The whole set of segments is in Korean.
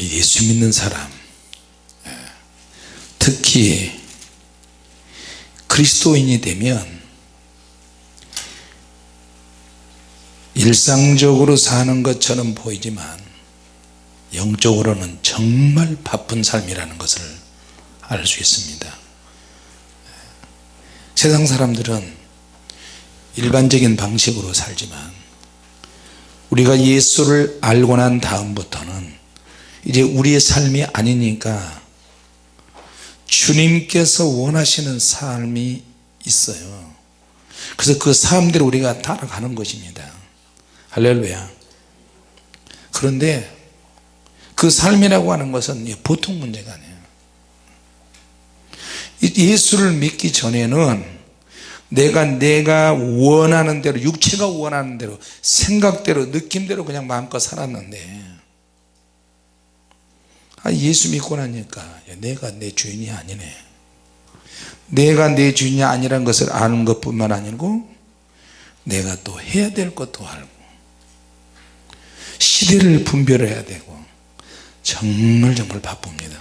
우리 예수 믿는 사람 예, 특히 그리스도인이 되면 일상적으로 사는 것처럼 보이지만 영적으로는 정말 바쁜 삶이라는 것을 알 수 있습니다. 예, 세상 사람들은 일반적인 방식으로 살지만 우리가 예수를 알고 난 다음부터는 이제 우리의 삶이 아니니까 주님께서 원하시는 삶이 있어요. 그래서 그 삶대로 우리가 따라가는 것입니다. 할렐루야. 그런데 그 삶이라고 하는 것은 보통 문제가 아니에요. 예수를 믿기 전에는 내가 내가 원하는 대로 육체가 원하는 대로 생각대로 느낌대로 그냥 마음껏 살았는데 아, 예수 믿고 나니까 내가 내 주인이 아니네. 내가 내 주인이 아니란 것을 아는 것 뿐만 아니고 내가 또 해야 될 것도 알고 시대를 분별해야 되고 정말 정말 바쁩니다.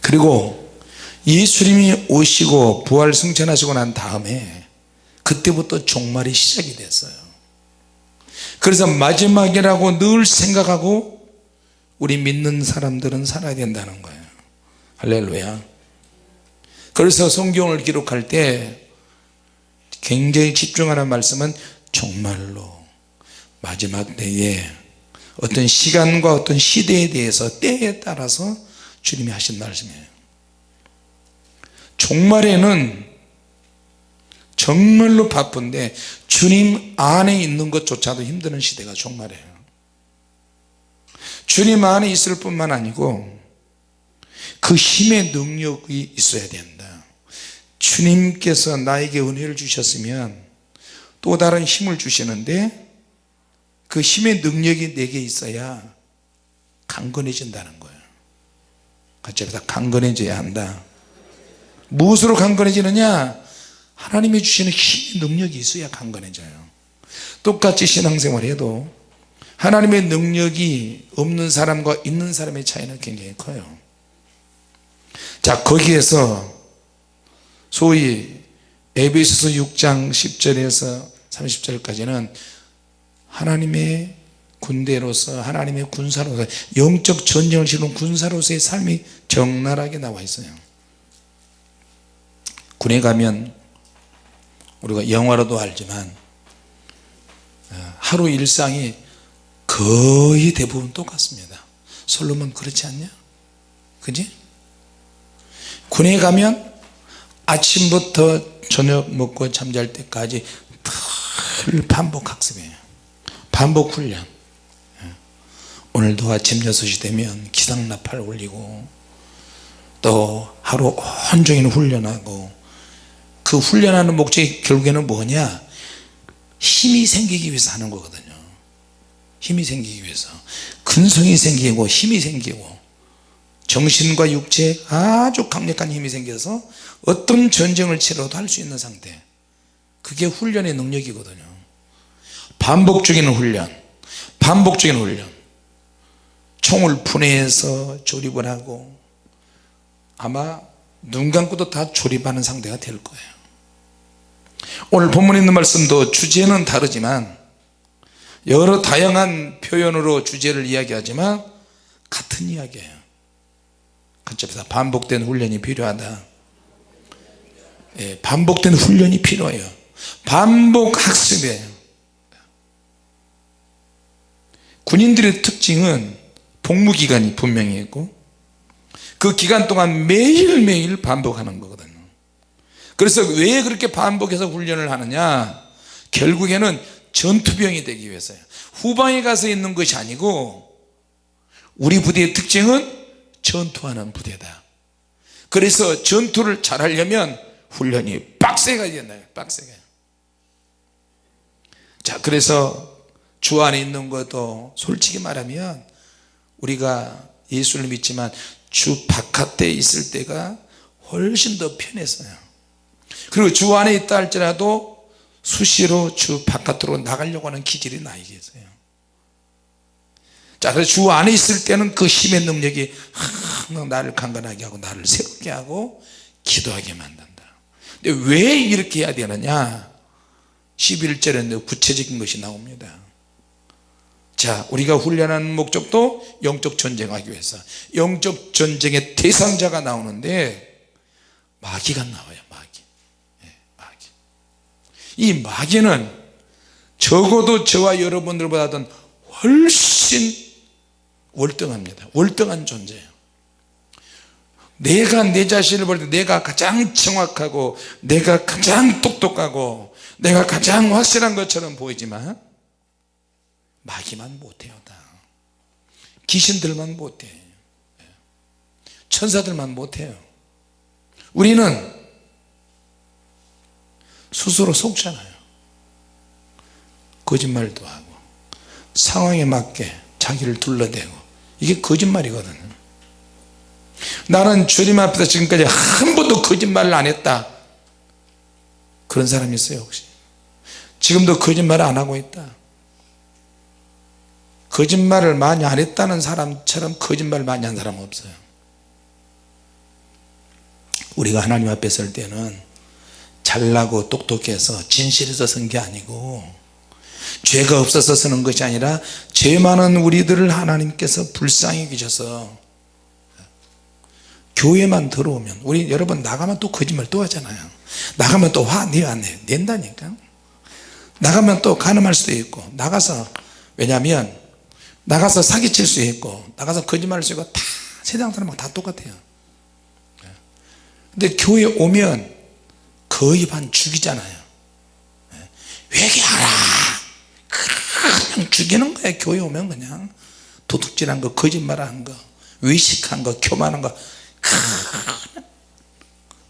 그리고 예수님이 오시고 부활 승천하시고 난 다음에 그때부터 종말이 시작이 됐어요. 그래서 마지막이라고 늘 생각하고 우리 믿는 사람들은 살아야 된다는 거예요. 할렐루야. 그래서 성경을 기록할 때 굉장히 집중하는 말씀은 정말로 마지막 때에 어떤 시간과 어떤 시대에 대해서 때에 따라서 주님이 하신 말씀이에요. 종말에는 정말로 바쁜데 주님 안에 있는 것조차도 힘드는 시대가 종말이에요 주님 안에 있을 뿐만 아니고 그 힘의 능력이 있어야 된다. 주님께서 나에게 은혜를 주셨으면 또 다른 힘을 주시는데 그 힘의 능력이 내게 있어야 강건해진다는 거예요. 같이 해서 강건해져야 한다. 무엇으로 강건해지느냐? 하나님이 주시는 힘의 능력이 있어야 강건해져요. 똑같이 신앙생활 해도 하나님의 능력이 없는 사람과 있는 사람의 차이는 굉장히 커요. 자 거기에서 소위 에베소서 6장 10절에서 30절까지는 하나님의 군대로서 하나님의 군사로서 영적 전쟁을 치는 군사로서의 삶이 적나라하게 나와 있어요. 군에 가면 우리가 영화로도 알지만 어, 하루 일상이 거의 대부분 똑같습니다. 솔로몬 그렇지 않냐? 그지? 군에 가면 아침부터 저녁 먹고 잠잘 때까지 늘 반복 학습이에요. 반복 훈련. 예. 오늘도 아침 6시 되면 기상나팔 올리고 또 하루 온종일 훈련하고 그 훈련하는 목적이 결국에는 뭐냐? 힘이 생기기 위해서 하는 거거든요 힘이 생기기 위해서. 근성이 생기고 힘이 생기고 정신과 육체에 아주 강력한 힘이 생겨서 어떤 전쟁을 치러도 할 수 있는 상태. 그게 훈련의 능력이거든요. 반복적인 훈련 반복적인 훈련. 총을 분해해서 조립을 하고 아마 눈 감고도 다 조립하는 상태가 될 거예요. 오늘 본문에 있는 말씀도 주제는 다르지만 여러 다양한 표현으로 주제를 이야기하지만 같은 이야기예요. 간접에서 반복된 훈련이 필요하다. 예, 반복된 훈련이 필요해요. 반복 학습이에요. 군인들의 특징은 복무기간이 분명히 있고 그 기간 동안 매일매일 반복하는 거거든요. 그래서 왜 그렇게 반복해서 훈련을 하느냐? 결국에는 전투병이 되기 위해서요. 후방에 가서 있는 것이 아니고 우리 부대의 특징은 전투하는 부대다. 그래서 전투를 잘하려면 훈련이 빡세가 된다 빡세게. 자 그래서 주 안에 있는 것도 솔직히 말하면 우리가 예수를 믿지만 주 바깥에 있을 때가 훨씬 더 편했어요. 그리고 주 안에 있다 할지라도 수시로 주 바깥으로 나가려고 하는 기질이 나에게 있어요. 자, 그래서 주 안에 있을 때는 그 힘의 능력이 항상 나를 강건하게 하고 나를 새롭게 하고 기도하게 만든다. 근데 왜 이렇게 해야 되느냐? 11절에 구체적인 것이 나옵니다. 자 우리가 훈련하는 목적도 영적 전쟁하기 위해서. 영적 전쟁의 대상자가 나오는데 마귀가 나와요 이 마귀는 적어도 저와 여러분들보다는 훨씬 월등합니다. 월등한 존재예요. 내가 내 자신을 볼 때 내가 가장 정확하고 내가 가장 똑똑하고 내가 가장 확실한 것처럼 보이지만 마귀만 못해요 다. 귀신들만 못해. 천사들만 못해요. 우리는 스스로 속잖아요. 거짓말도 하고 상황에 맞게 자기를 둘러대고 이게 거짓말이거든요 나는 주님 앞에서 지금까지 한 번도 거짓말을 안 했다. 그런 사람이 있어요 혹시? 지금도 거짓말을 안 하고 있다. 거짓말을 많이 안 했다는 사람처럼 거짓말 많이 한 사람은 없어요. 우리가 하나님 앞에 설 때는 잘나고 똑똑해서 진실해서 선게 아니고 죄가 없어서 서는 것이 아니라 죄 많은 우리들을 하나님께서 불쌍히 계셔서 교회만 들어오면 우리 여러분 나가면 또 거짓말 또 하잖아요. 나가면 또 화 내요 안 내요 낸다니까. 나가면 또 가늠할 수도 있고 나가서 왜냐하면 나가서 사기칠 수 있고 나가서 거짓말할 수 있고 다 세상 사람하고 다 똑같아요. 근데 교회 오면 거의 반 죽이잖아요. 회개하라 그냥 죽이는 거야 교회 오면 그냥. 도둑질한 거 거짓말한 거 위식한 거 교만한 거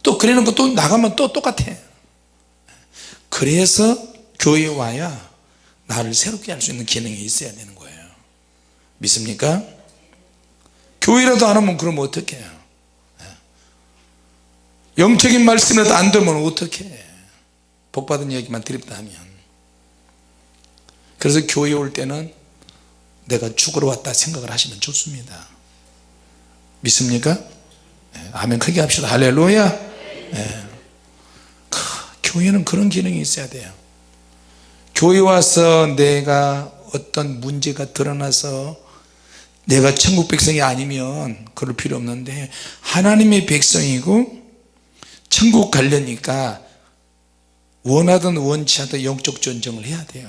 또 그러는 거 또 나가면 또 똑같아. 그래서 교회 와야 나를 새롭게 할 수 있는 기능이 있어야 되는 거예요. 믿습니까? 교회라도 안 하면 그러면 어떻게 해요 영적인 말씀이라도 안 들으면 어떻게 해? 복받은 얘기만 드립다 하면. 그래서 교회 올 때는 내가 죽으러 왔다 생각을 하시면 좋습니다. 믿습니까? 네, 아멘 크게 합시다. 할렐루야. 네. 교회는 그런 기능이 있어야 돼요. 교회 와서 내가 어떤 문제가 드러나서 내가 천국 백성이 아니면 그럴 필요 없는데 하나님의 백성이고 천국 가려니까 원하든 원치 않든 영적 전쟁을 해야 돼요.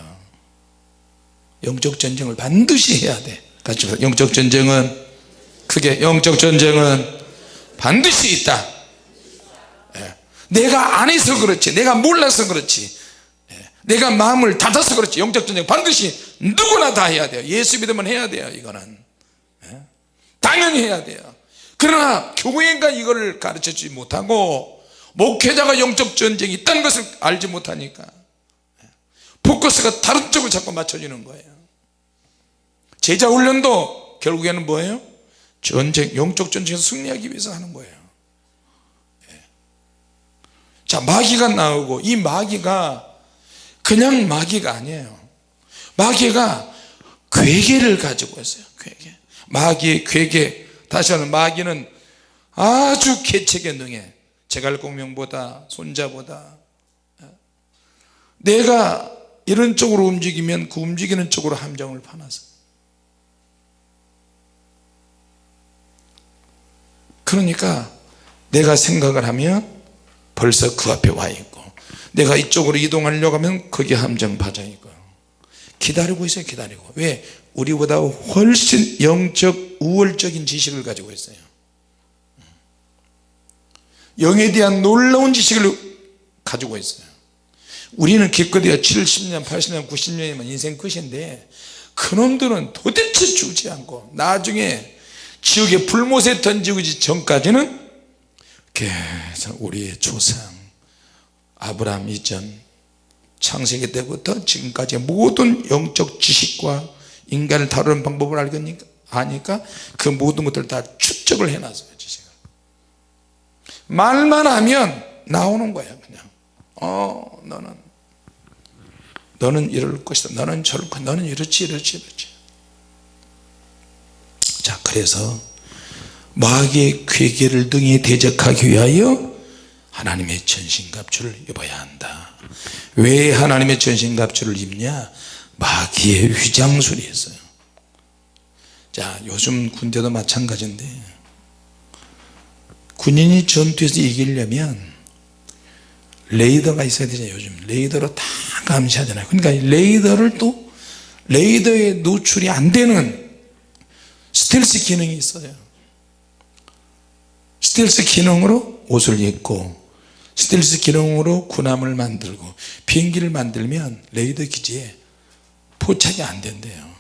영적 전쟁을 반드시 해야 돼. 같이 영적 전쟁은 크게 영적 전쟁은 반드시 있다. 예. 내가 안 해서 그렇지 내가 몰라서 그렇지 예. 내가 마음을 닫아서 그렇지 영적 전쟁 반드시 누구나 다 해야 돼요. 예수 믿으면 해야 돼요 이거는. 예. 당연히 해야 돼요. 그러나 교회가 이거를 가르쳐 주지 못하고 목회자가 영적 전쟁이 있다는 것을 알지 못하니까 포커스가 다른 쪽을 자꾸 맞춰지는 거예요. 제자 훈련도 결국에는 뭐예요? 전쟁, 영적 전쟁에서 승리하기 위해서 하는 거예요. 예. 자 마귀가 나오고 이 마귀가 그냥 마귀가 아니에요. 마귀가 괴계를 가지고 있어요 괴계. 마귀의 괴계 다시 하는 마귀는 아주 개척에 능해 제갈공명보다 손자보다. 내가 이런 쪽으로 움직이면 그 움직이는 쪽으로 함정을 파놔서 그러니까 내가 생각을 하면 벌써 그 앞에 와 있고 내가 이쪽으로 이동하려고 하면 거기 함정 파져 있고. 기다리고 있어요 기다리고. 왜? 우리보다 훨씬 영적 우월적인 지식을 가지고 있어요 영에 대한 놀라운 지식을 가지고 있어요. 우리는 기껏해야 70년 80년 90년이면 인생 끝인데 그놈들은 도대체 죽지 않고 나중에 지옥의 불못에 던지기 전까지는 계속 우리의 조상 아브라함 이전 창세기 때부터 지금까지 모든 영적 지식과 인간을 다루는 방법을 알겠니까 아니까 그 모든 것들을 다 추적을 해놨어요 말만 하면 나오는 거야 그냥. 어 너는. 너는 이럴 것이다. 너는 저럴 것이다 너는 이렇지 이렇지 이렇지. 그래서 마귀의 괴계를 등에 대적하기 위하여 하나님의 전신갑주를 입어야 한다. 왜 하나님의 전신갑주를 입냐? 마귀의 위장술이 있어요. 자 요즘 군대도 마찬가지인데 군인이 전투에서 이기려면 레이더가 있어야 되잖아요 요즘. 레이더로 다 감시하잖아요 그러니까 레이더를 또 레이더에 노출이 안 되는 스텔스 기능이 있어요. 스텔스 기능으로 옷을 입고 스텔스 기능으로 군함을 만들고 비행기를 만들면 레이더 기지에 포착이 안 된대요.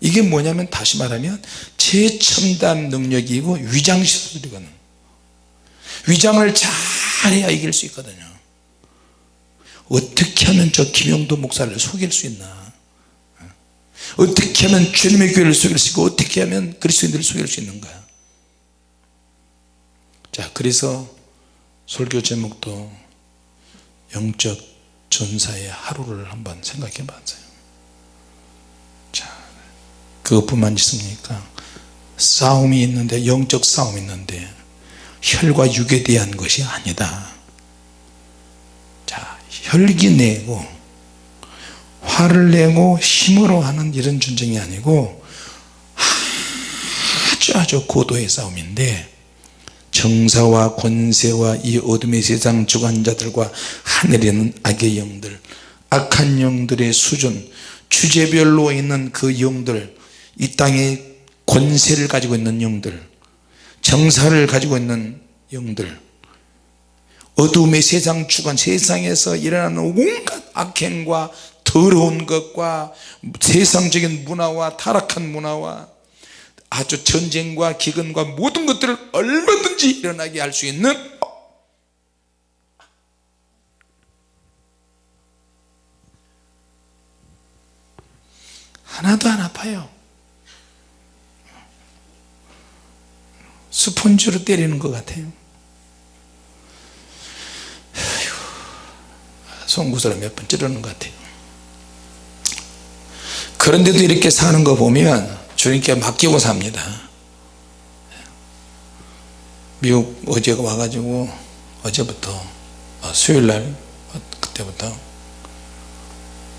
이게 뭐냐면 다시 말하면 최첨단 능력이고 위장시설이거든 위장을 잘해야 이길 수 있거든요. 어떻게 하면 저 김용도 목사를 속일 수 있나? 어떻게 하면 주님의 교회를 속일 수 있고 어떻게 하면 그리스도인들을 속일 수 있는가? 자 그래서 설교 제목도 영적 전사의 하루를 한번 생각해 봤어요. 자 그것뿐만 있습니까? 싸움이 있는데 영적 싸움이 있는데 혈과 육에 대한 것이 아니다. 자 혈기 내고 화를 내고 힘으로 하는 이런 전쟁이 아니고 아주 아주 고도의 싸움인데 정사와 권세와 이 어둠의 세상 주관자들과 하늘에 있는 악의 영들 악한 영들의 수준 주제별로 있는 그 영들 이 땅에 권세를 가지고 있는 영들 정사를 가지고 있는 영들. 어둠의 세상 주관 세상에서 일어나는 온갖 악행과 더러운 것과 세상적인 문화와 타락한 문화와 아주 전쟁과 기근과 모든 것들을 얼마든지 일어나게 할 수 있는 하나도 안 아파요 스펀지로 때리는 것 같아요. 송구스를 몇 번 찌르는 것 같아요. 그런데도 이렇게 사는 거 보면 주님께 맡기고 삽니다. 미국 어제 와가지고 어제부터 어, 수요일날 그때부터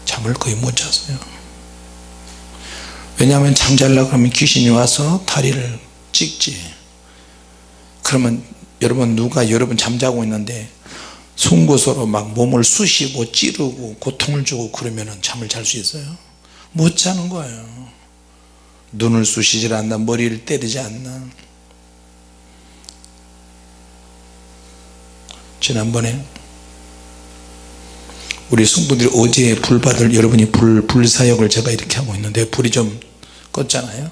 잠을 거의 못 잤어요. 왜냐하면 잠잘라 그러면 귀신이 와서 다리를 찍지 그러면 여러분 누가 여러분 잠자고 있는데 송곳으로 막 몸을 쑤시고 찌르고 고통을 주고 그러면 잠을 잘 수 있어요? 못 자는 거예요. 눈을 쑤시질 않나 머리를 때리지 않나. 지난번에 우리 성도들이 어제 불 받을 여러분이 불, 불사역을 제가 이렇게 하고 있는데 불이 좀 껐잖아요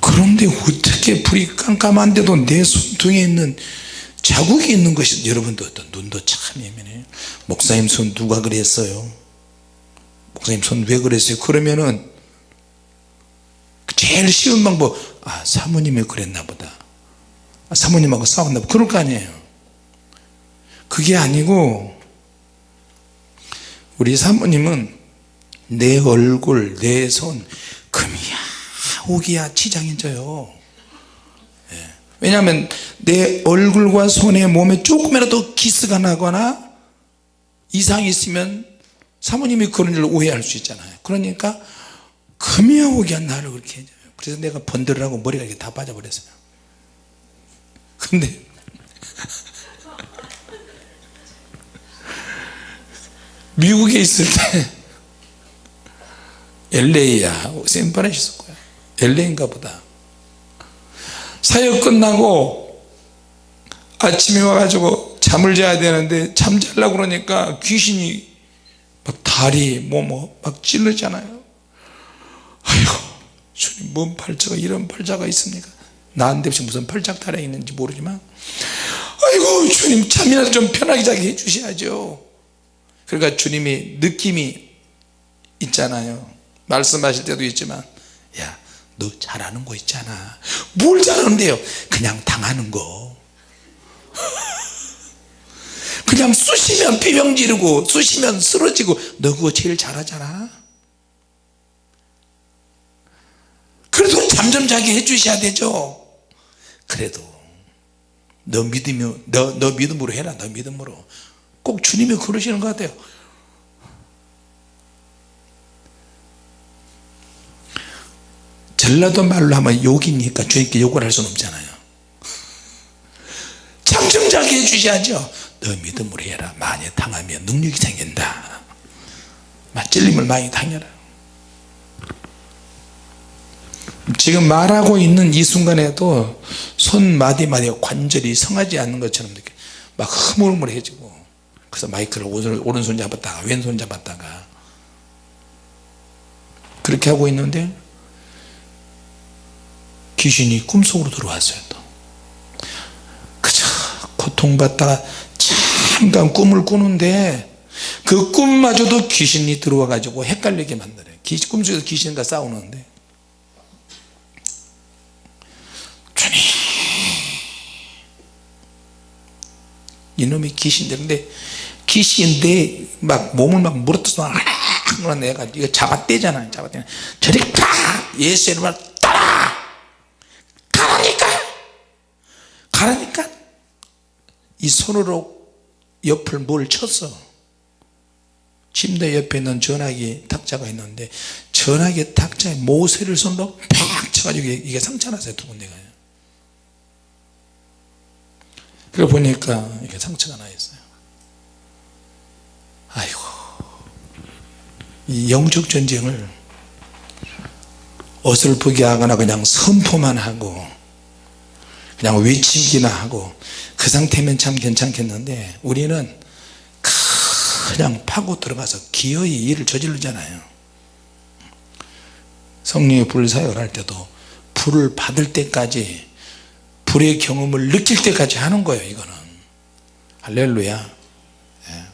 그런데 어떻게 불이 깜깜한데도 내 손등에 있는 자국이 있는 것이 여러분도 어떤 눈도 참 예민해요. 목사님 손 누가 그랬어요? 목사님 손 왜 그랬어요? 그러면은 제일 쉬운 방법 아 사모님이 그랬나 보다. 아, 사모님하고 싸웠나 보다. 그럴 거 아니에요. 그게 아니고 우리 사모님은 내 얼굴 내 손 금이야 옥이야 치장해져요. 예. 왜냐하면 내 얼굴과 손에 몸에 조금이라도 기스가 나거나 이상이 있으면 사모님이 그런 일을 오해할 수 있잖아요. 그러니까 금이야 옥이야 나를 그렇게 해줘요. 그래서 내가 번들을 하고 머리가 이렇게 다 빠져버렸어요. 근데 미국에 있을 때 LA야 샌프란시스코 LA인가 보다. 사역 끝나고 아침에 와가지고 잠을 자야 되는데 잠 자려고 그러니까 귀신이 막 다리 뭐뭐 막 찔르잖아요. 아이고 주님 뭔 팔자가 이런 팔자가 있습니까? 나한테 무슨 팔짝 달아 있는지 모르지만. 아이고 주님 잠이라도 좀 편하게 자게 해주셔야죠. 그러니까 주님이 느낌이 있잖아요. 말씀하실 때도 있지만 야 너 잘하는 거 있잖아. 뭘 잘하는데요? 그냥 당하는 거. 그냥 쑤시면 비명 지르고 쑤시면 쓰러지고 너 그거 제일 잘하잖아. 그래도 잠 좀 자게 해주셔야 되죠. 그래도 너 믿으며 너, 너 믿음으로 해라. 너 믿음으로. 꼭 주님이 그러시는 것 같아요 전라도 말로 하면 욕이니까 주님께 욕을 할 수는 없잖아요. 잠좀 자게 해주셔야죠. 너 믿음으로 해라. 많이 당하면 능력이 생긴다. 찔림을 많이 당해라. 지금 말하고 있는 이 순간에도 손 마디마디 관절이 성하지 않는 것처럼 막 흐물흐물해지고 그래서 마이크를 오른손 잡았다가 왼손 잡았다가 그렇게 하고 있는데 귀신이 꿈속으로 들어왔어요 또. 그저 고통받다가 잠깐 꿈을 꾸는데 그 꿈마저도 귀신이 들어와 가지고 헷갈리게 만들어요 꿈속에서 귀신과 싸우는데. 주님! 이놈의 귀신들인데 귀신인데 막 몸을 막 물어뜯어 내가 이거 잡아떼잖아요 잡아떼. 저리 가! 예수 이름을 따라 가라니까 가라니까. 이 손으로 옆을 뭘 쳤어 침대 옆에 있는 전화기 탁자가 있는데 전화기 탁자에 모세를 손으로 팍 쳐가지고 이게 상처 났어요 두 군데가. 그래 보니까 이게 상처가 나 있어요. 아이고. 이 영적 전쟁을 어설프게 하거나 그냥 선포만 하고 그냥 외치기나 하고 그 상태면 참 괜찮겠는데 우리는 그냥 파고 들어가서 기어이 일을 저지르잖아요. 성령의 불 사역을 할 때도 불을 받을 때까지 불의 경험을 느낄 때까지 하는 거예요 이거는. 할렐루야. 예.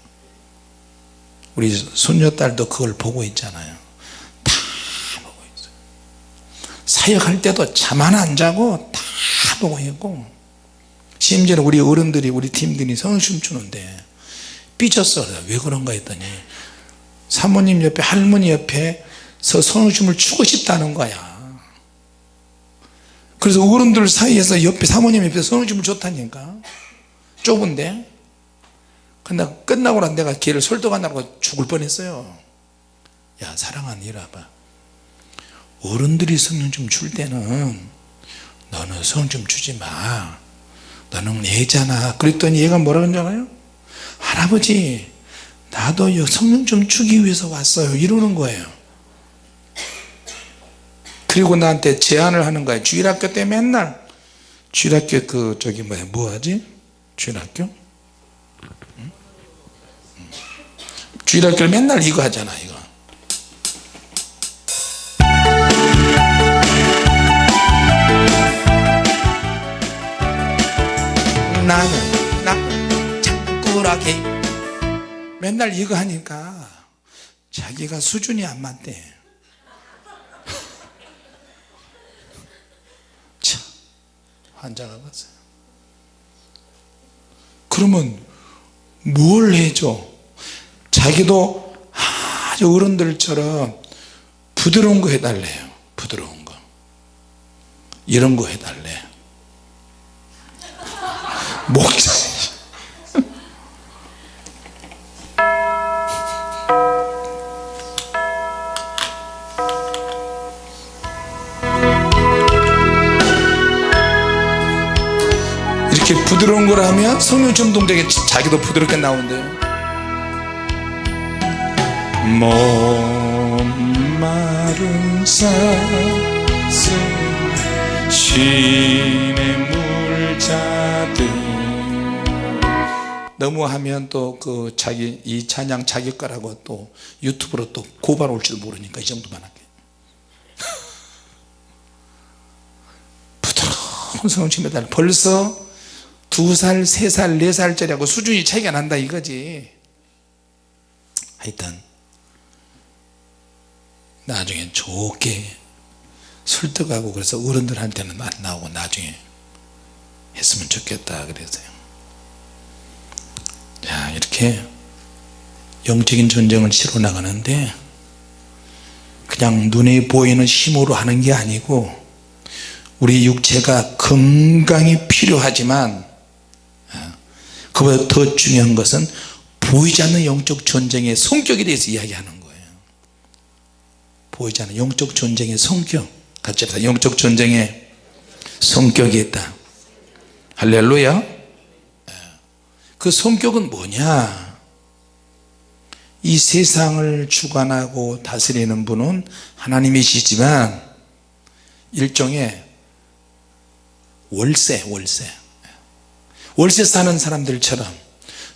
우리 손녀딸도 그걸 보고 있잖아요. 다 보고 있어요. 사역할 때도 잠 안 자고 다 보고 있고 심지어는 우리 어른들이 우리 팀들이 성춤 추는데 삐졌어. 왜 그런가 했더니 사모님 옆에 할머니 옆에 서 성춤을 추고 싶다는 거야. 그래서 어른들 사이에서 옆에 사모님 옆에 성춤을 줬다니까. 좁은데. 근데 끝나고 난 내가 걔를 설득하느라고 죽을 뻔했어요. 야 사랑하는 이라봐. 어른들이 성령 줄 때는 너는 성좀 주지 마. 너는 애잖아. 그랬더니 얘가 뭐라 그러잖아요? 할아버지 나도 성령 좀 주기 위해서 왔어요. 이러는 거예요. 그리고 나한테 제안을 하는 거예요 주일학교 때 맨날. 주일학교 그 저기 뭐야 뭐하지? 주일학교? 주일학교를 맨날 이거 하잖아 이거 나는 쿨하게 맨날 이거 하니까 자기가 수준이 안 맞대. 참 환자가 갔어요. 그러면 뭘 해줘? 자기도 아주 어른들처럼 부드러운 거 해달래요. 부드러운 거. 이런 거 해달래 목사 이렇게 부드러운 걸 하면 성령 전동되게 자기도 부드럽게 나온대요 목마른 사슴 쉼 너무 하면 또 그 자기 이 찬양 자기 거라고 또 유튜브로 또 고발 올지도 모르니까 이 정도만 할게. 부드러운 성령 침매달. 벌써 두 살, 세 살, 네 살짜리하고 수준이 차이가 난다 이거지. 하여튼 나중에 좋게 설득하고 그래서 어른들한테는 안 나오고 나중에 했으면 좋겠다 그래서요 자 이렇게 영적인 전쟁을 치러 나가는데 그냥 눈에 보이는 힘으로 하는 게 아니고 우리 육체가 건강이 필요하지만 어, 그보다 더 중요한 것은 보이지 않는 영적 전쟁의 성격에 대해서 이야기하는 거예요. 보이지 않는 영적 전쟁의 성격. 같이 합시다. 영적 전쟁의 성격이 있다. 할렐루야 그 성격은 뭐냐? 이 세상을 주관하고 다스리는 분은 하나님이시지만 일종의 월세 월세. 월세 사는 사람들처럼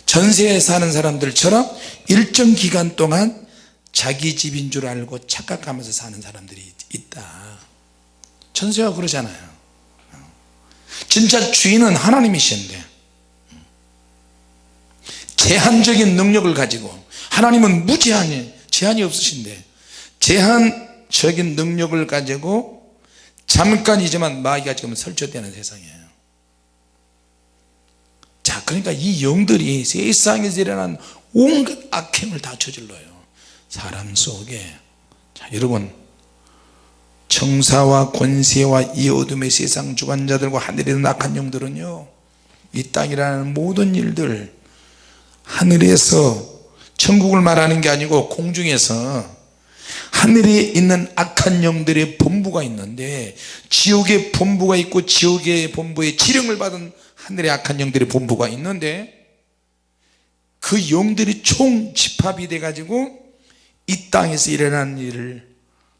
전세에 사는 사람들처럼 일정 기간 동안 자기 집인 줄 알고 착각하면서 사는 사람들이 있다. 전세가 그러잖아요. 진짜 주인은 하나님이신데 제한적인 능력을 가지고 하나님은 무제한이 제한이 없으신데 제한적인 능력을 가지고 잠깐이지만 마귀가 지금 설치되는 세상이에요. 자 그러니까 이 영들이 세상에서 일어난 온갖 악행을 다 저질러요. 사람 속에. 자 여러분. 청사와 권세와 이 어둠의 세상 주관자들과 하늘에 있는 악한 영들은요 이 땅이라는 모든 일들 하늘에서 천국을 말하는 게 아니고 공중에서 하늘에 있는 악한 영들의 본부가 있는데 지옥의 본부가 있고 지옥의 본부의 지령을 받은 하늘의 악한 영들의 본부가 있는데 그 영들이 총 집합이 돼 가지고 이 땅에서 일어나는 일을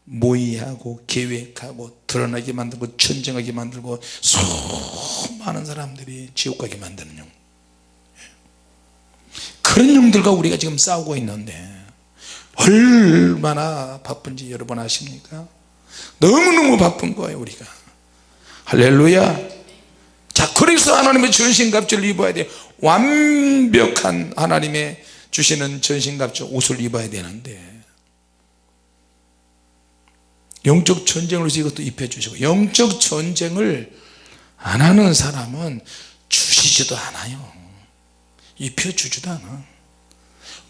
모의하고 계획하고 드러나게 만들고 전쟁하게 만들고 수많은 사람들이 지옥 가게 만드는 영 그런 영들과 우리가 지금 싸우고 있는데 얼마나 바쁜지 여러분 아십니까? 너무너무 바쁜 거예요 우리가. 할렐루야. 자 그래서 하나님의 전신갑주를 입어야 돼. 완벽한 하나님의 주시는 전신갑주 옷을 입어야 되는데 영적 전쟁으로서 이것도 입혀 주시고 영적 전쟁을 안 하는 사람은 주시지도 않아요. 입혀 주지도 않아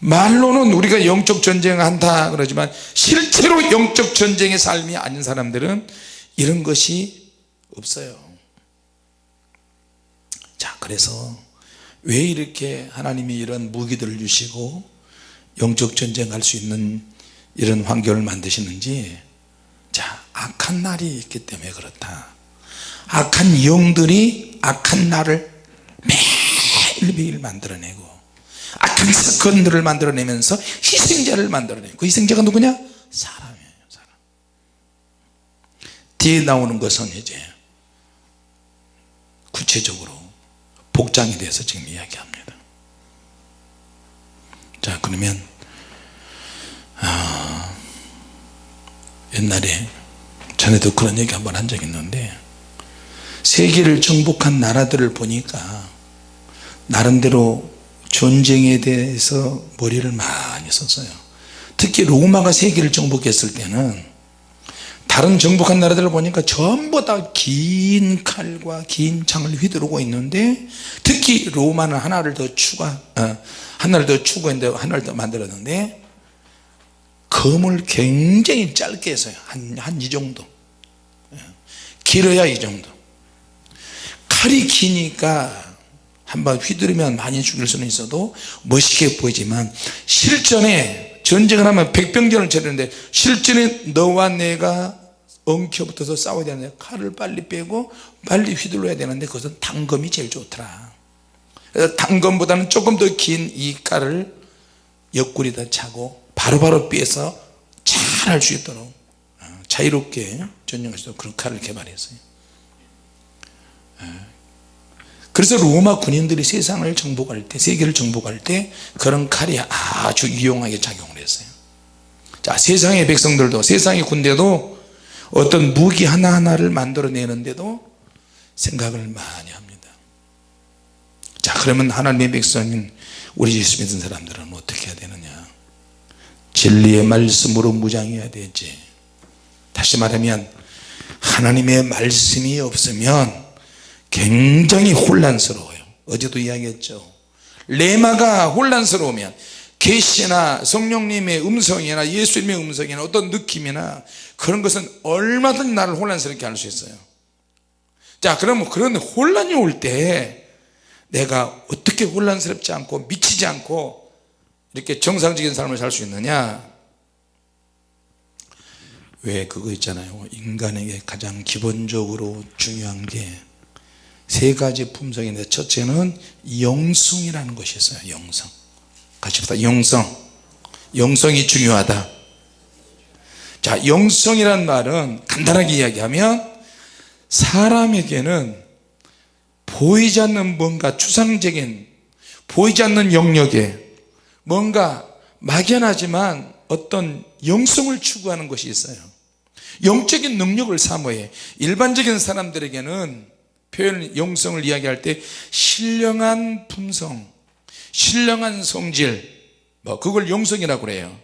말로는 우리가 영적 전쟁을 한다 그러지만 실제로 영적 전쟁의 삶이 아닌 사람들은 이런 것이 없어요. 자 그래서 왜 이렇게 하나님이 이런 무기들을 주시고 영적 전쟁할 수 있는 이런 환경을 만드시는지 자 악한 날이 있기 때문에 그렇다. 악한 영들이 악한 날을 매일매일 만들어내고 악한 사건들을 만들어내면서 희생자를 만들어내고 그 희생자가 누구냐? 사람이에요 사람. 뒤에 나오는 것은 이제 구체적으로 복장에 대해서 지금 이야기합니다. 자 그러면 아, 옛날에 전에도 그런 얘기 한번 한 적이 있는데 세계를 정복한 나라들을 보니까 나름대로 전쟁에 대해서 머리를 많이 썼어요. 특히 로마가 세계를 정복했을 때는 다른 정복한 나라들을 보니까 전부 다 긴 칼과 긴 창을 휘두르고 있는데 특히 로마는 하나를 더 추가 어, 하나를 더 추구했는데 하나를 더 만들었는데 검을 굉장히 짧게 했어요. 한이 정도. 예. 길어야 이 정도. 칼이 기니까 한번 휘두르면 많이 죽일 수는 있어도 멋있게 보이지만 실전에 전쟁을 하면 백병전을 치르는데 실전에 너와 내가 엉켜붙어서 싸워야 되는데 칼을 빨리 빼고 빨리 휘둘러야 되는데 그것은 단검이 제일 좋더라. 그래서 단검보다는 조금 더 긴 이 칼을 옆구리다 차고 바로바로 빼서 잘 할 수 있도록 어, 자유롭게 전쟁할 수 있도록 그런 칼을 개발했어요. 어, 그래서 로마 군인들이 세상을 정복할 때 세계를 정복할 때 그런 칼이 아주 유용하게 작용을 했어요. 자 세상의 백성들도 세상의 군대도 어떤 무기 하나하나를 만들어내는데도 생각을 많이 합니다. 자 그러면 하나님의 백성인 우리 예수 믿는 사람들은 어떻게 해야 되느냐? 진리의 말씀으로 무장해야 되지. 다시 말하면 하나님의 말씀이 없으면 굉장히 혼란스러워요. 어제도 이야기했죠. 레마가 혼란스러우면 계시나 성령님의 음성이나 예수님의 음성이나 어떤 느낌이나 그런 것은 얼마든지 나를 혼란스럽게 할 수 있어요. 자 그러면 그런 혼란이 올 때 내가 어떻게 혼란스럽지 않고 미치지 않고 이렇게 정상적인 삶을 살 수 있느냐? 왜 그거 있잖아요. 인간에게 가장 기본적으로 중요한 게 세 가지 품성인데 첫째는 영성이라는 것이 있어요 영성. 같이 봅시다. 영성. 영성이 중요하다. 자 영성이란 말은 간단하게 이야기하면 사람에게는 보이지 않는 뭔가 추상적인 보이지 않는 영역에 뭔가 막연하지만 어떤 영성을 추구하는 것이 있어요. 영적인 능력을 사모해 일반적인 사람들에게는 표현 영성을 이야기할 때 신령한 품성 신령한 성질. 뭐 그걸 영성이라고 그래요.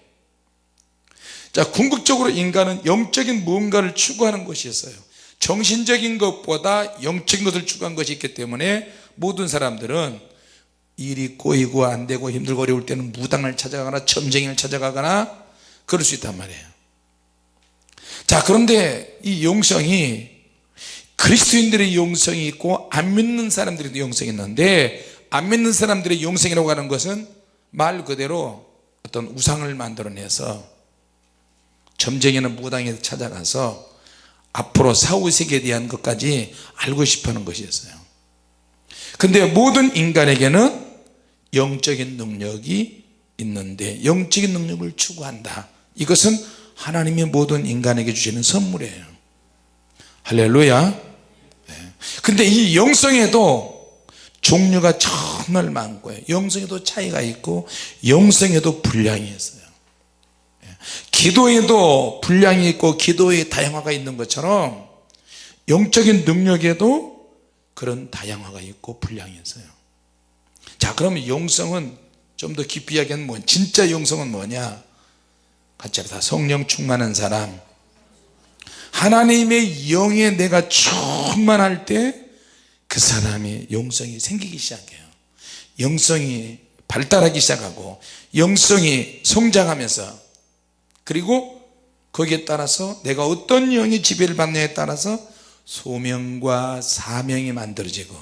자 궁극적으로 인간은 영적인 무언가를 추구하는 것이 있어요. 정신적인 것보다 영적인 것을 추구한 것이 있기 때문에 모든 사람들은 일이 꼬이고 안되고 힘들고 어려울 때는 무당을 찾아가거나 점쟁이를 찾아가거나 그럴 수 있단 말이에요. 자 그런데 이 영성이 그리스도인들의 영성이 있고 안 믿는 사람들의 영성이 있는데 안 믿는 사람들의 영성이라고 하는 것은 말 그대로 어떤 우상을 만들어내서 점쟁이는 무당에 찾아가서 앞으로 사후세계에 대한 것까지 알고 싶어 하는 것이었어요. 근데 모든 인간에게는 영적인 능력이 있는데 영적인 능력을 추구한다. 이것은 하나님이 모든 인간에게 주시는 선물이에요. 할렐루야 근데 이 영성에도 종류가 정말 많고요. 영성에도 차이가 있고 영성에도 분량이 있어요. 기도에도 분량이 있고 기도의 다양화가 있는 것처럼 영적인 능력에도 그런 다양화가 있고 분량이 있어요. 자 그러면 영성은 좀 더 깊이 이야기하면 뭐 진짜 영성은 뭐냐? 같이 합시다. 성령 충만한 사람 하나님의 영에 내가 충만할 때 그 사람이 영성이 생기기 시작해요. 영성이 발달하기 시작하고 영성이 성장하면서 그리고 거기에 따라서 내가 어떤 영이 지배를 받느냐에 따라서 소명과 사명이 만들어지고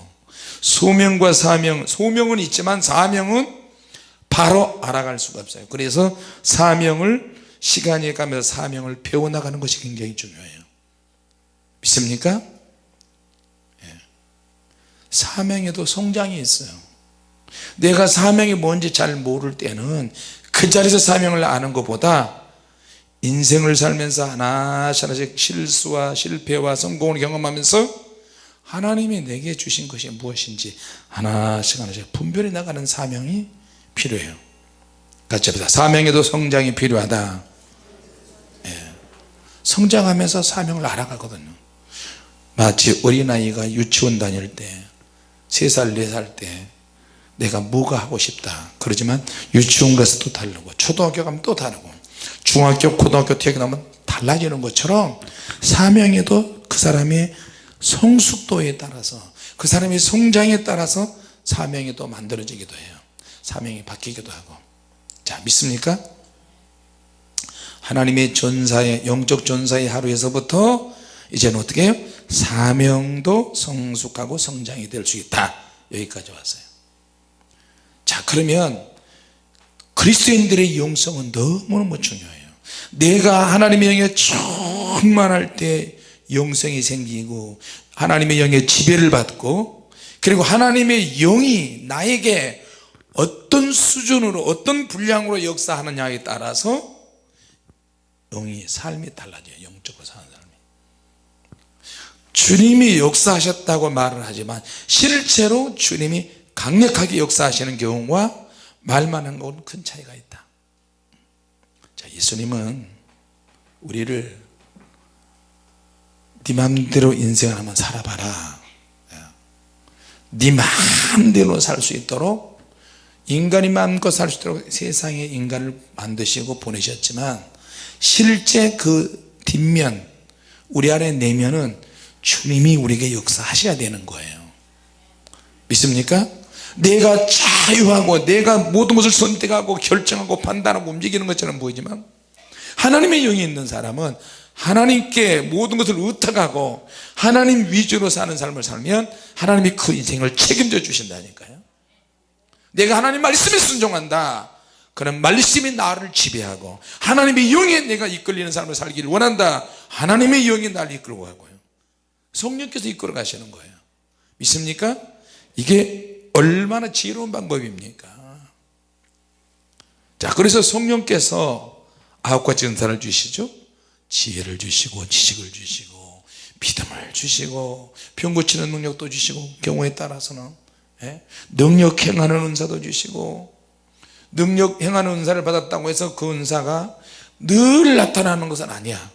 소명과 사명 소명은 있지만 사명은 바로 알아갈 수가 없어요. 그래서 사명을 시간이 가면서 사명을 배워나가는 것이 굉장히 중요해요 믿습니까? 예. 사명에도 성장이 있어요 내가 사명이 뭔지 잘 모를 때는 그 자리에서 사명을 아는 것보다 인생을 살면서 하나씩 하나씩 실수와 실패와 성공을 경험하면서 하나님이 내게 주신 것이 무엇인지 하나씩 하나씩 분별해 나가는 사명이 필요해요 같이 합시다 사명에도 성장이 필요하다 예. 성장하면서 사명을 알아가거든요 마치 어린아이가 유치원 다닐 때 3살 4살 때 내가 뭐가 하고 싶다 그러지만 유치원 가서 또 다르고 초등학교 가면 또 다르고 중학교 고등학교 나면 달라지는 것처럼 사명에도 그 사람의 성숙도에 따라서 그 사람의 성장에 따라서 사명이 또 만들어지기도 해요 사명이 바뀌기도 하고 자 믿습니까? 하나님의 전사의 영적 전사의 하루에서부터 이제는 어떻게 해요? 사명도 성숙하고 성장이 될 수 있다. 여기까지 왔어요. 자 그러면 그리스도인들의 영성은 너무너무 중요해요. 내가 하나님의 영에 충만할 때 영성이 생기고 하나님의 영의 지배를 받고 그리고 하나님의 영이 나에게 어떤 수준으로 어떤 분량으로 역사하느냐에 따라서 영이 삶이 달라져요. 영적으로 주님이 역사하셨다고 말을 하지만 실제로 주님이 강력하게 역사하시는 경우와 말만 한건큰 차이가 있다. 자 예수님은 우리를 네 맘대로 인생을 한번 살아봐라. 네 마음대로 살 수 있도록 인간이 마음껏 살 수 있도록 세상에 인간을 만드시고 보내셨지만 실제 그 뒷면 우리 안에 내면은 주님이 우리에게 역사하셔야 되는 거예요. 믿습니까? 내가 자유하고 내가 모든 것을 선택하고 결정하고 판단하고 움직이는 것처럼 보이지만 하나님의 영이 있는 사람은 하나님께 모든 것을 의탁하고 하나님 위주로 사는 삶을 살면 하나님이 그 인생을 책임져 주신다니까요. 내가 하나님 말씀에 순종한다. 그런 말씀이 나를 지배하고 하나님의 영에 내가 이끌리는 삶을 살기를 원한다. 하나님의 영이 나를 이끌고 가고요 성령께서 이끌어 가시는 거예요 믿습니까? 이게 얼마나 지혜로운 방법입니까 자 그래서 성령께서 아홉 가지 은사를 주시죠 지혜를 주시고 지식을 주시고 믿음을 주시고 병 고치는 능력도 주시고 경우에 따라서는 예? 능력 행하는 은사도 주시고 능력 행하는 은사를 받았다고 해서 그 은사가 늘 나타나는 것은 아니야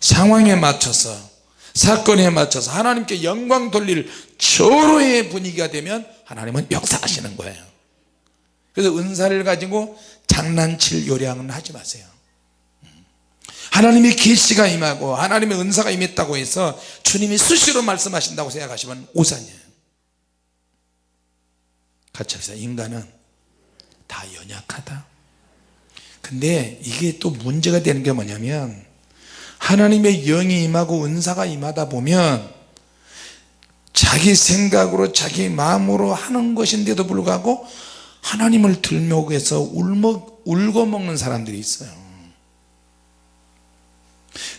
상황에 맞춰서 사건에 맞춰서 하나님께 영광 돌릴 절호의 분위기가 되면 하나님은 역사하시는 거예요. 그래서 은사를 가지고 장난칠 요량은 하지 마세요. 하나님의 계시가 임하고 하나님의 은사가 임했다고 해서 주님이 수시로 말씀하신다고 생각하시면 오산이에요. 같이 합시다 인간은 다 연약하다. 근데 이게 또 문제가 되는 게 뭐냐면 하나님의 영이 임하고 은사가 임하다 보면 자기 생각으로 자기 마음으로 하는 것인데도 불구하고 하나님을 들먹여서 울고 먹는 사람들이 있어요.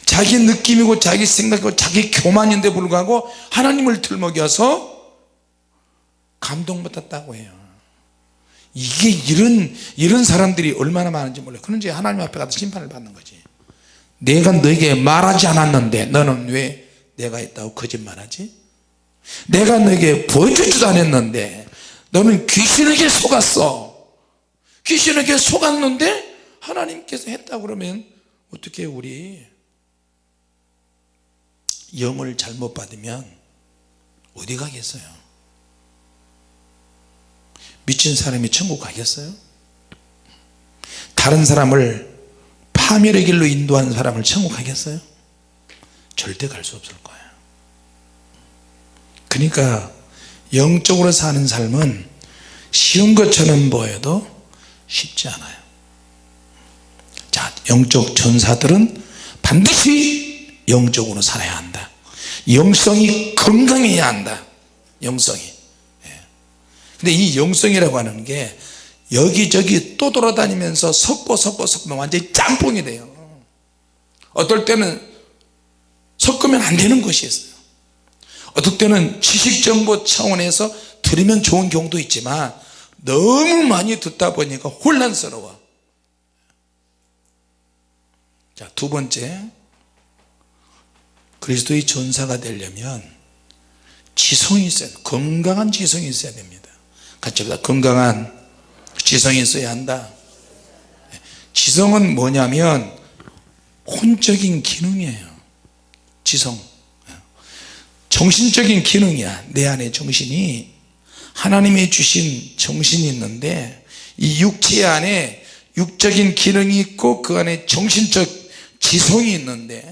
자기 느낌이고 자기 생각이고 자기 교만인데 불구하고 하나님을 들먹여서 감동받았다고 해요. 이게 이런 이런 사람들이 얼마나 많은지 몰라요. 그런지 하나님 앞에 가서 심판을 받는 거지 내가 너에게 말하지 않았는데 너는 왜 내가 있다고 거짓말하지? 내가 너에게 보여주지도 않았는데 너는 귀신에게 속았어. 귀신에게 속았는데 하나님께서 했다 그러면 어떻게 우리 영을 잘못 받으면 어디 가겠어요? 미친 사람이 천국 가겠어요? 다른 사람을 파멸의 길로 인도하는 사람을 천국 가겠어요? 절대 갈 수 없을 거예요. 그러니까 영적으로 사는 삶은 쉬운 것처럼 보여도 쉽지 않아요. 자 영적 전사들은 반드시 영적으로 살아야 한다. 영성이 건강해야 한다. 영성이. 예. 근데 이 영성이라고 하는 게 여기저기 또 돌아다니면서 섞고 섞고 섞으면 완전히 짬뽕이 돼요. 어떨 때는 섞으면 안 되는 것이 있어요. 어떨 때는 지식정보 차원에서 들으면 좋은 경우도 있지만 너무 많이 듣다 보니까 혼란스러워. 자 두 번째. 그리스도의 전사가 되려면 지성이 있어야 건강한 지성이 있어야 됩니다. 같이 합시다. 건강한 지성이 있어야 한다. 지성은 뭐냐면 혼적인 기능이에요. 지성. 정신적인 기능이야. 내 안에 정신이. 하나님이 주신 정신이 있는데 이 육체 안에 육적인 기능이 있고 그 안에 정신적 지성이 있는데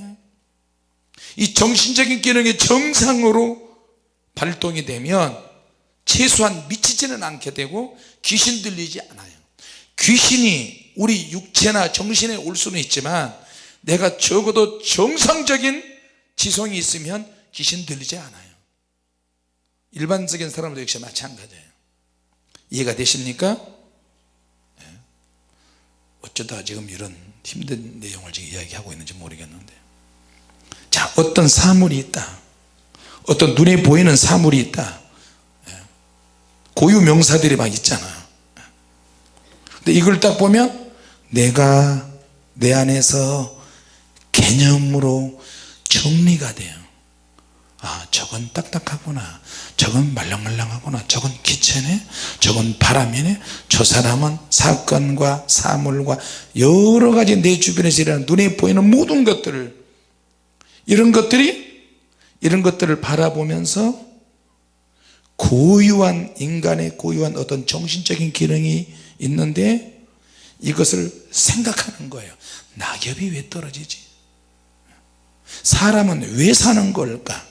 이 정신적인 기능이 정상으로 발동이 되면 최소한 미치지는 않게 되고 귀신 들리지 않아요 귀신이 우리 육체나 정신에 올 수는 있지만 내가 적어도 정상적인 지성이 있으면 귀신 들리지 않아요 일반적인 사람도 역시 마찬가지예요 이해가 되십니까? 네. 어쩌다 지금 이런 힘든 내용을 지금 이야기하고 있는지 모르겠는데 자 어떤 사물이 있다 어떤 눈에 보이는 사물이 있다 네. 고유 명사들이 막 있잖아요. 근데 이걸 딱 보면 내가 내 안에서 개념으로 정리가 돼요. 아 저건 딱딱하구나. 저건 말랑말랑하구나. 저건 기체네. 저건 바람이네. 저 사람은 사건과 사물과 여러가지 내 주변에서 일어나는 눈에 보이는 모든 것들을 이런 것들이 이런 것들을 바라보면서 고유한 인간의 고유한 어떤 정신적인 기능이 있는데 이것을 생각하는 거예요. 낙엽이 왜 떨어지지? 사람은 왜 사는 걸까?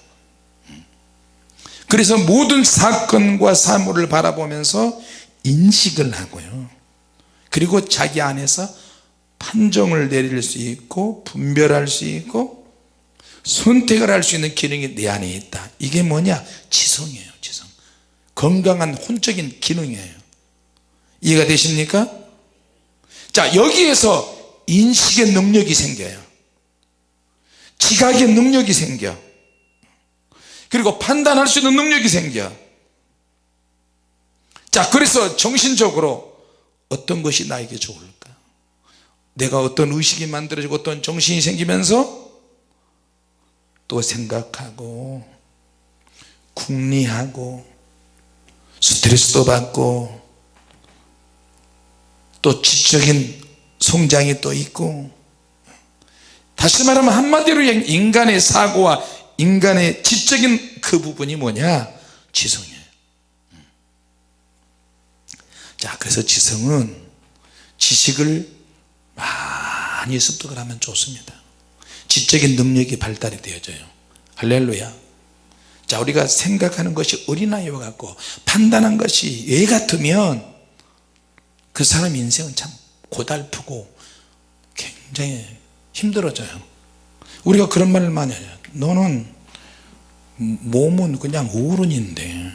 그래서 모든 사건과 사물을 바라보면서 인식을 하고요. 그리고 자기 안에서 판정을 내릴 수 있고 분별할 수 있고 선택을 할 수 있는 기능이 내 안에 있다. 이게 뭐냐? 지성이에요. 지성 건강한 혼적인 기능이에요. 이해가 되십니까? 자 여기에서 인식의 능력이 생겨요. 지각의 능력이 생겨. 그리고 판단할 수 있는 능력이 생겨. 자 그래서 정신적으로 어떤 것이 나에게 좋을까? 내가 어떤 의식이 만들어지고 어떤 정신이 생기면서 또 생각하고 궁리하고 스트레스도 받고 또 지적인 성장이 또 있고 다시 말하면 한마디로 인간의 사고와 인간의 지적인 그 부분이 뭐냐? 지성이에요. 자 그래서 지성은 지식을 많이 습득을 하면 좋습니다. 지적인 능력이 발달이 되어져요. 할렐루야 자 우리가 생각하는 것이 어린아이와 같고 판단한 것이 애 같으면 그 사람 인생은 참 고달프고 굉장히 힘들어져요. 우리가 그런 말을 많이 해요. 너는 몸은 그냥 어른인데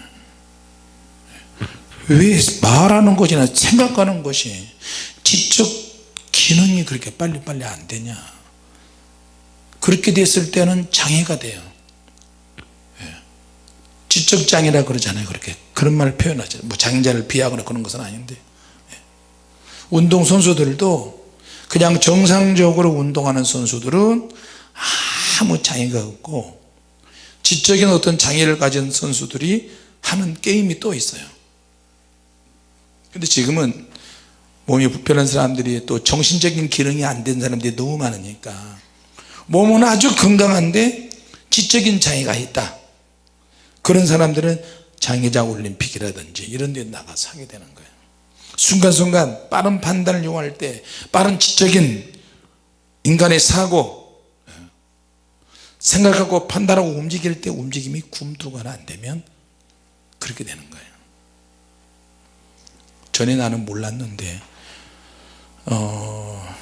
왜 말하는 것이나 생각하는 것이 지적 기능이 그렇게 빨리빨리 안 되냐? 그렇게 됐을 때는 장애가 돼요. 예. 지적장애라 그러잖아요 그렇게. 그런 말을 표현하죠. 뭐 장애자를 비하거나 그런 것은 아닌데. 예. 운동선수들도 그냥 정상적으로 운동하는 선수들은 아무 장애가 없고 지적인 어떤 장애를 가진 선수들이 하는 게임이 또 있어요. 근데 지금은 몸이 불편한 사람들이 또 정신적인 기능이 안 된 사람들이 너무 많으니까 몸은 아주 건강한데 지적인 장애가 있다 그런 사람들은 장애자 올림픽이라든지 이런 데 나가서 하게 되는 거예요. 순간순간 빠른 판단을 요구할 때 빠른 지적인 인간의 사고 생각하고 판단하고 움직일 때 움직임이 굼두거나 안 되면 그렇게 되는 거예요. 전에 나는 몰랐는데 어,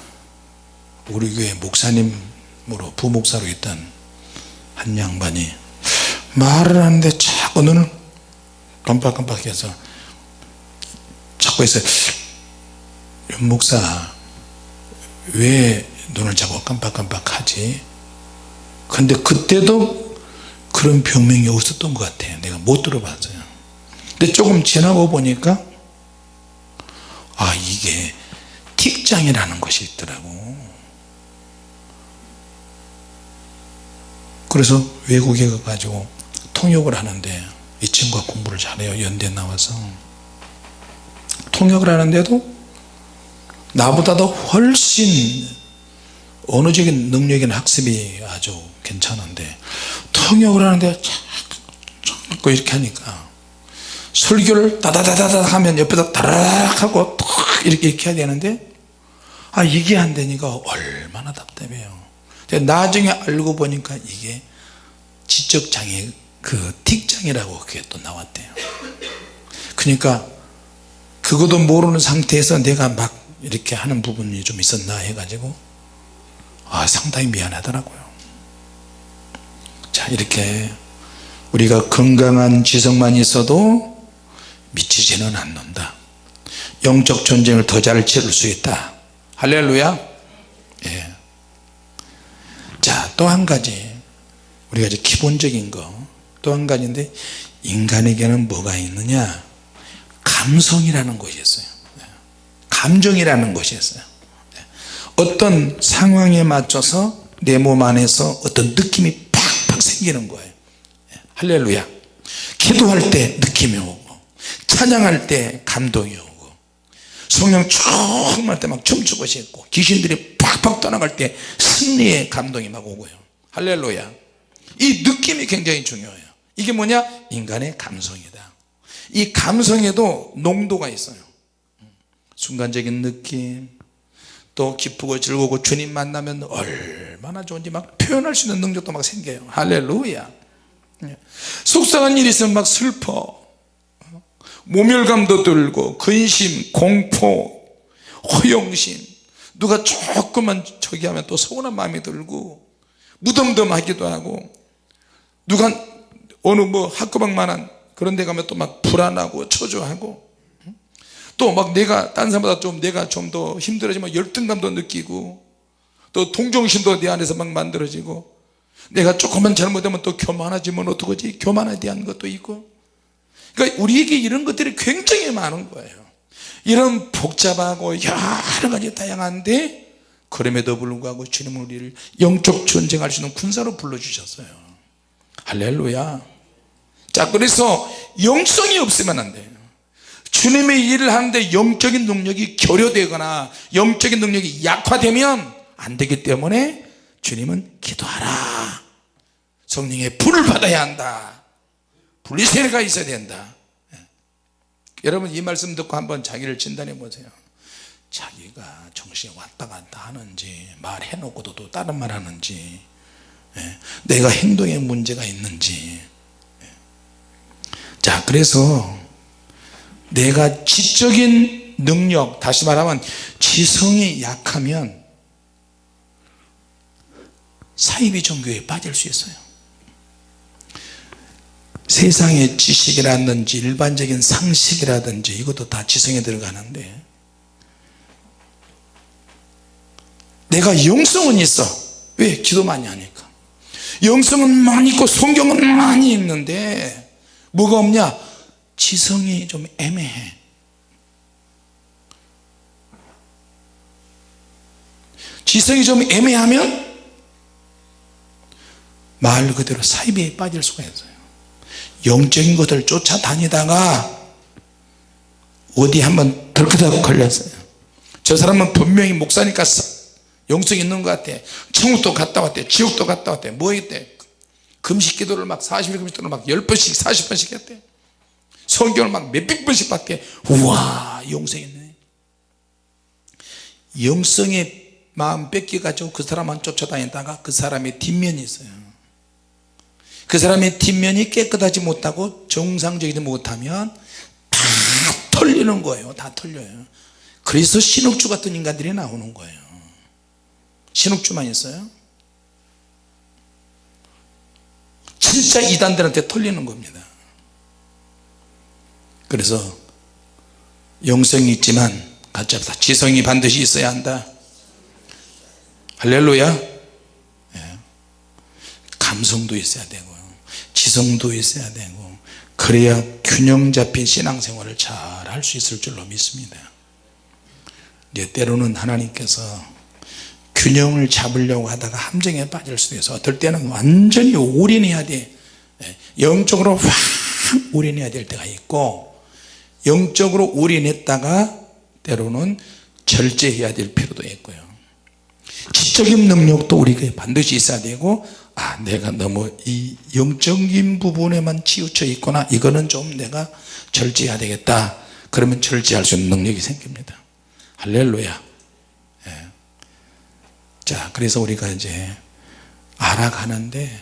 우리 교회 목사님으로 부목사로 있던 한 양반이 말을 하는데 자꾸 눈을 깜빡깜빡해서 자꾸 해서 목사 왜 눈을 자꾸 깜빡깜빡하지? 근데 그때도 그런 병명이 없었던 것 같아요. 내가 못 들어봤어요. 근데 조금 지나고 보니까 아 이게 틱장이라는 것이 있더라고. 그래서 외국에 가가지고 통역을 하는데 이 친구가 공부를 잘해요. 연대 나와서. 통역을 하는데도 나보다 도 훨씬 언어적인 능력이나 학습이 아주 괜찮은데 통역을 하는데 자꾸 이렇게 하니까 설교를 다다다다다 하면 옆에서 다락 하고 이렇게 이렇게 해야 되는데 아 이게 안 되니까 얼마나 답답해요. 나중에 알고 보니까 이게 지적장애 그 틱장애라고 그게 또 나왔대요. 그러니까 그것도 모르는 상태에서 내가 막 이렇게 하는 부분이 좀 있었나 해가지고 아 상당히 미안하더라고요. 자 이렇게 우리가 건강한 지성만 있어도 미치지는 않는다. 영적 전쟁을 더 잘 치를 수 있다. 할렐루야. 예. 자또 한 가지 우리가 이제 기본적인 거 또 한 가지인데 인간에게는 뭐가 있느냐? 감성이라는 것이 있어요. 예. 감정이라는 것이 있어요. 예. 어떤 상황에 맞춰서 내 몸 안에서 어떤 느낌이 팍팍 생기는 거예요. 예. 할렐루야. 기도할 때 느낌이 오고 찬양할 때 감동이 오고 성령 충만할 때 막 춤추고 싶고 귀신들이 팍팍 떠나갈 때 승리의 감동이 막 오고요. 할렐루야. 이 느낌이 굉장히 중요해요 이게 뭐냐? 인간의 감성이다. 이 감성에도 농도가 있어요. 순간적인 느낌 또 기쁘고 즐거고 주님 만나면 얼마나 좋은지 막 표현할 수 있는 능력도 막 생겨요. 할렐루야. 예. 속상한 일이 있으면 막 슬퍼. 모멸감도 들고 근심 공포 허영심. 누가 조금만 저기 하면 또 서운한 마음이 들고 무덤덤하기도 하고 누가 어느 뭐 학교방만한 그런 데 가면 또 막 불안하고 초조하고 또 막 내가 딴 사람보다 좀 내가 좀 더 힘들어지면 열등감도 느끼고 또 동정심도 내 안에서 막 만들어지고 내가 조금만 잘못하면 또 교만하지면 어떡하지? 교만에 대한 것도 있고. 그러니까 우리에게 이런 것들이 굉장히 많은 거예요. 이런 복잡하고 여러 가지 다양한데 그럼에도 불구하고 주님은 우리를 영적 전쟁할 수 있는 군사로 불러주셨어요. 할렐루야 자 그래서 영성이 없으면 안 돼요 주님의 일을 하는데 영적인 능력이 결여되거나 영적인 능력이 약화되면 안 되기 때문에 주님은 기도하라 성령의 불을 받아야 한다 분리세례가 있어야 된다 예. 여러분 이 말씀 듣고 한번 자기를 진단해 보세요 자기가 정신이 왔다 갔다 하는지 말해놓고도 또 다른 말 하는지 예. 내가 행동에 문제가 있는지 예. 자 그래서 내가 지적인 능력 다시 말하면 지성이 약하면 사이비 종교에 빠질 수 있어요. 세상의 지식이라든지 일반적인 상식이라든지 이것도 다 지성에 들어가는데 내가 영성은 있어. 왜? 기도 많이 하니까. 영성은 많이 있고 성경은 많이 읽는데 뭐가 없냐? 지성이 좀 애매해. 지성이 좀 애매하면 말 그대로 사이비에 빠질 수가 있어요. 영적인 것을 쫓아다니다가 어디 한번 덜크덕 걸렸어요. 저 사람은 분명히 목사니까 영성 있는 것 같아. 천국도 갔다 왔대. 지옥도 갔다 왔대. 뭐 했대 금식 기도를 막 40일 금식 기도를 막 10번씩 40번씩 했대. 성경을 막 몇백 번씩 밖에 우와 영성 있네. 영성의 마음 뺏겨가지고 그 사람만 쫓아다니다가 그 사람의 뒷면이 있어요. 그 사람의 뒷면이 깨끗하지 못하고 정상적이지 못하면 다 털리는 거예요. 다 털려요. 그래서 신옥주 같은 인간들이 나오는 거예요. 신옥주만 있어요 진짜 이단들한테 털리는 겁니다. 그래서 영성이 있지만 합시다. 지성이 반드시 있어야 한다. 할렐루야. 예. 감성도 있어야 되고요 지성도 있어야 되고 그래야 균형 잡힌 신앙생활을 잘 할 수 있을 줄로 믿습니다. 이제 때로는 하나님께서 균형을 잡으려고 하다가 함정에 빠질 수도 있어 어떨 때는 완전히 올인해야 돼 예. 영적으로 확 올인해야 될 때가 있고 영적으로 올인했다가 때로는 절제해야 될 필요도 있고요 지적인 능력도 우리가 반드시 있어야 되고 아 내가 너무 이 영적인 부분에만 치우쳐 있거나 이거는 좀 내가 절제해야 되겠다 그러면 절제할 수 있는 능력이 생깁니다 할렐루야 예. 자 그래서 우리가 이제 알아가는데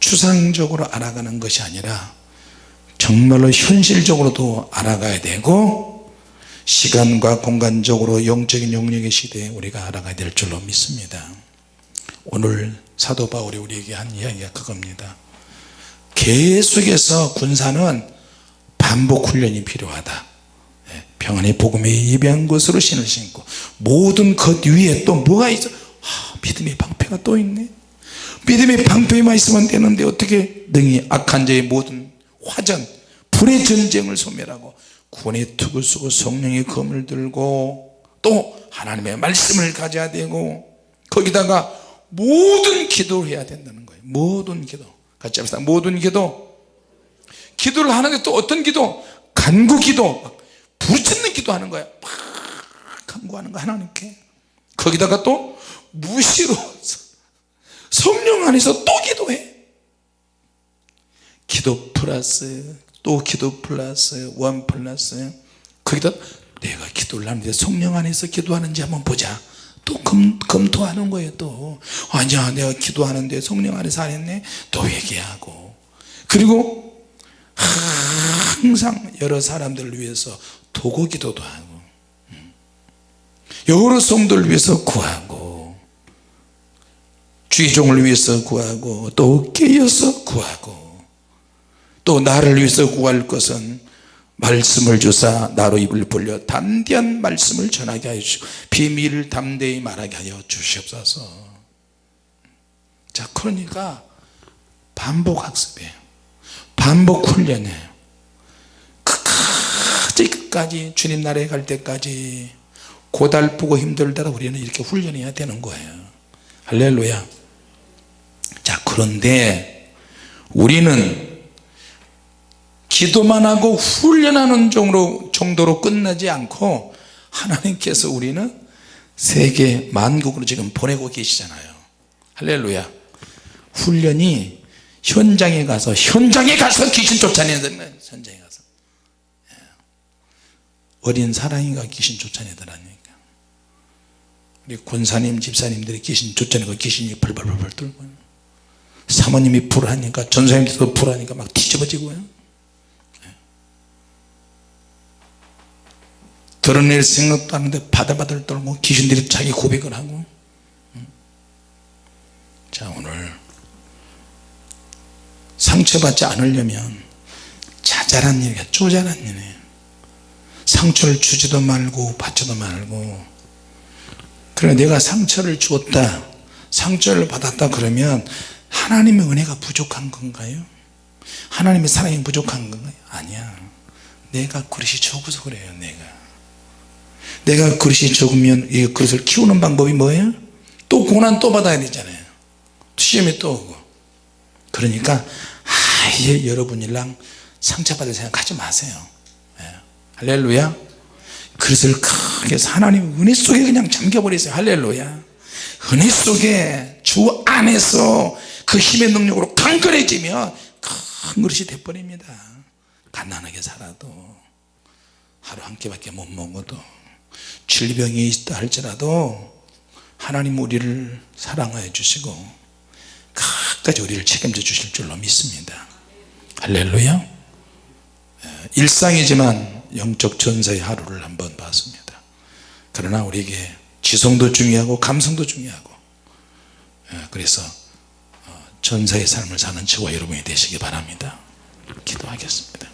추상적으로 알아가는 것이 아니라 정말로 현실적으로도 알아가야 되고 시간과 공간적으로 영적인 영역의 시대에 우리가 알아가야 될 줄로 믿습니다. 오늘 사도 바울이 우리에게 한 이야기가 그겁니다. 계속해서 군사는 반복 훈련이 필요하다. 예, 평안의 복음에 예배한 것으로 신을 신고 모든 것 위에 또 뭐가 있어? 아, 믿음의 방패가 또 있네. 믿음의 방패만 있으면 되는데 어떻게 능히 악한 자의 모든 화전 불의 전쟁을 소멸하고 구원의 투구 쓰고 성령의 검을 들고 또 하나님의 말씀을 가져야 되고 거기다가 모든 기도를 해야 된다는 거예요. 모든 기도. 같이 합시다. 모든 기도. 기도를 하는데 또 어떤 기도? 간구 기도. 부르짖는 기도하는 거야. 막 간구하는 거 하나님께. 거기다가 또 무시로 성령 안에서 또 기도해. 기도 플러스 또 기도 플러스 원 플러스. 거기다 내가 기도를 하는데 성령 안에서 기도하는지 한번 보자. 또 검, 검토하는 거예요 또. 아니야 내가 기도하는데 성령 안에서 안 했네? 또 회개하고. 그리고 항상 여러 사람들을 위해서 도구 기도도 하고. 음. 여러 성도를 위해서 구하고 주의종을 위해서 구하고 또 깨어서 구하고 또 나를 위해서 구할 것은 말씀을 주사 나로 입을 벌려 담대한 말씀을 전하게 하여 주시고 비밀을 담대히 말하게 하여 주시옵소서. 자 그러니까 반복 학습이에요. 반복 훈련이에요. 끝까지 끝까지 주님 나라에 갈 때까지 고달프고 힘들더라 우리는 이렇게 훈련해야 되는 거예요. 할렐루야 자 그런데 우리는 기도만 하고 훈련하는 정도로, 정도로 끝나지 않고 하나님께서 우리는 세계 만국으로 지금 보내고 계시잖아요. 할렐루야. 훈련이 현장에 가서 현장에 가서 귀신 쫓아내는 현장에 가서. 예. 어린 사랑이가 귀신 쫓아내더라니까. 우리 권사님 집사님들이 귀신 쫓아내고 귀신이 벌벌벌 떨고 사모님이 불하니까 전사님들도 불하니까 막 뒤집어지고요 드러낼 생각도 하는데 바들바들 떨고 귀신들이 자기 고백을 하고. 자 오늘 상처받지 않으려면 자잘한 일이야. 쪼잘한 일이에요. 상처를 주지도 말고 받지도 말고. 그래 내가 상처를 주었다. 상처를 받았다 그러면 하나님의 은혜가 부족한 건가요? 하나님의 사랑이 부족한 건가요? 아니야. 내가 그릇이 적어서 그래요 내가. 내가 그릇이 적으면 이 그릇을 키우는 방법이 뭐예요? 또 고난 또 받아야 되잖아요. 시험이 또 오고. 그러니까 아예 여러분이랑 상처받을 생각 하지 마세요. 예. 할렐루야. 그릇을 크게 하나님 은혜 속에 그냥 잠겨버리세요. 할렐루야. 은혜 속에 주 안에서 그 힘의 능력으로 강건해지면 큰 그릇이 돼버립니다. 가난하게 살아도 하루 한 끼밖에 못 먹어도 질병이 있다 할지라도 하나님 우리를 사랑하여 주시고 끝까지 우리를 책임져 주실 줄로 믿습니다. 할렐루야. 일상이지만 영적 전사의 하루를 한번 봤습니다. 그러나 우리에게 지성도 중요하고 감성도 중요하고 그래서 전사의 삶을 사는 저와 여러분이 되시기 바랍니다. 기도하겠습니다